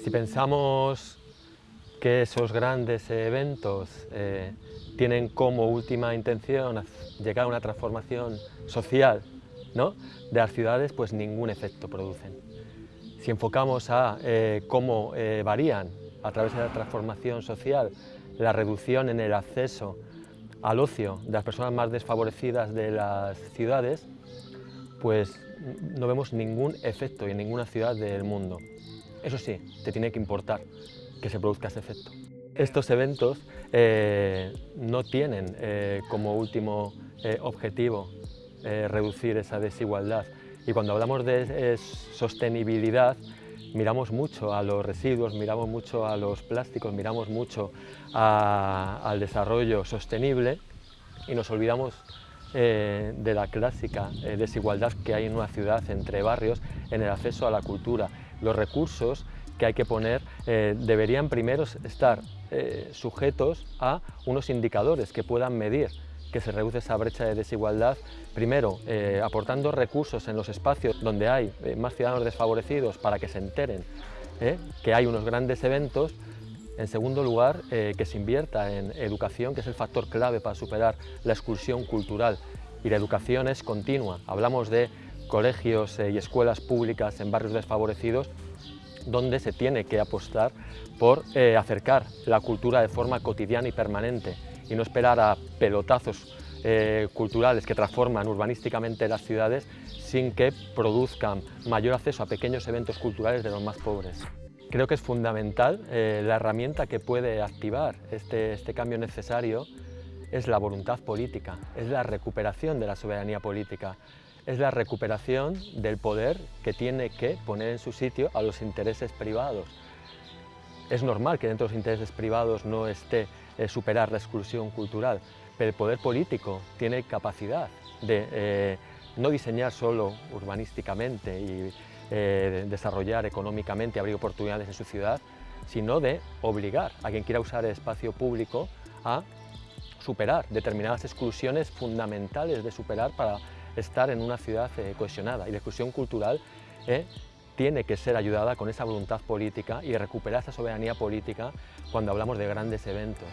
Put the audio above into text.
Si pensamos que esos grandes eventos eh, tienen como última intención llegar a una transformación social ¿no? de las ciudades, pues ningún efecto producen. Si enfocamos a eh, cómo eh, varían a través de la transformación social la reducción en el acceso al ocio de las personas más desfavorecidas de las ciudades, pues no vemos ningún efecto en ninguna ciudad del mundo. Eso sí, te tiene que importar que se produzca ese efecto. Estos eventos eh, no tienen eh, como último eh, objetivo reducir esa desigualdad y cuando hablamos de sostenibilidad miramos mucho a los residuos, miramos mucho a los plásticos, miramos mucho al desarrollo sostenible y nos olvidamos eh, de la clásica eh, desigualdad que hay en una ciudad entre barrios en el acceso a la cultura. Los recursos que hay que poner eh, deberían primero estar sujetos a unos indicadores que puedan medir que se reduce esa brecha de desigualdad, primero aportando recursos en los espacios donde hay más ciudadanos desfavorecidos para que se enteren que hay unos grandes eventos en segundo lugar, eh, que se invierta en educación, que es el factor clave para superar la exclusión cultural. Y la educación es continua. Hablamos de colegios eh, y escuelas públicas en barrios desfavorecidos donde se tiene que apostar por eh, acercar la cultura de forma cotidiana y permanente y no esperar a pelotazos culturales que transforman urbanísticamente las ciudades sin que produzcan mayor acceso a pequeños eventos culturales de los más pobres. Creo que es fundamental, eh, la herramienta que puede activar este, este, cambio necesario es la voluntad política, es la recuperación de la soberanía política, es la recuperación del poder que tiene que poner en su sitio a los intereses privados. Es normal que dentro de los intereses privados no esté eh, superar la exclusión cultural, pero el poder político tiene capacidad de eh, no diseñar solo urbanísticamente y eh, desarrollar económicamente, abrir oportunidades en su ciudad, sino de obligar a quien quiera usar el espacio público a superar determinadas exclusiones fundamentales de superar para estar en una ciudad eh, cohesionada. Y la exclusión cultural eh, tiene que ser ayudada con esa voluntad política y recuperar esa soberanía política cuando hablamos de grandes eventos.